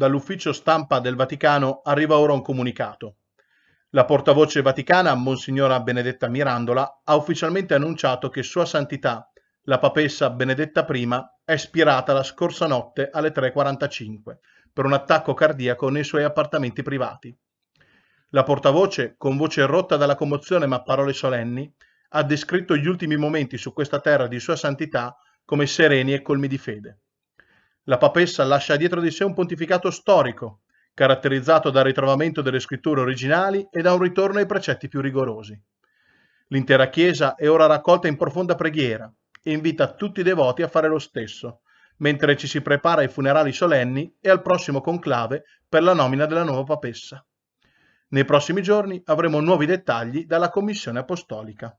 dall'ufficio stampa del Vaticano arriva ora un comunicato. La portavoce vaticana, Monsignora Benedetta Mirandola, ha ufficialmente annunciato che Sua Santità, la papessa Benedetta I, è spirata la scorsa notte alle 3.45 per un attacco cardiaco nei suoi appartamenti privati. La portavoce, con voce rotta dalla commozione ma parole solenni, ha descritto gli ultimi momenti su questa terra di Sua Santità come sereni e colmi di fede. La papessa lascia dietro di sé un pontificato storico, caratterizzato dal ritrovamento delle scritture originali e da un ritorno ai precetti più rigorosi. L'intera Chiesa è ora raccolta in profonda preghiera e invita tutti i devoti a fare lo stesso, mentre ci si prepara ai funerali solenni e al prossimo conclave per la nomina della nuova papessa. Nei prossimi giorni avremo nuovi dettagli dalla Commissione Apostolica.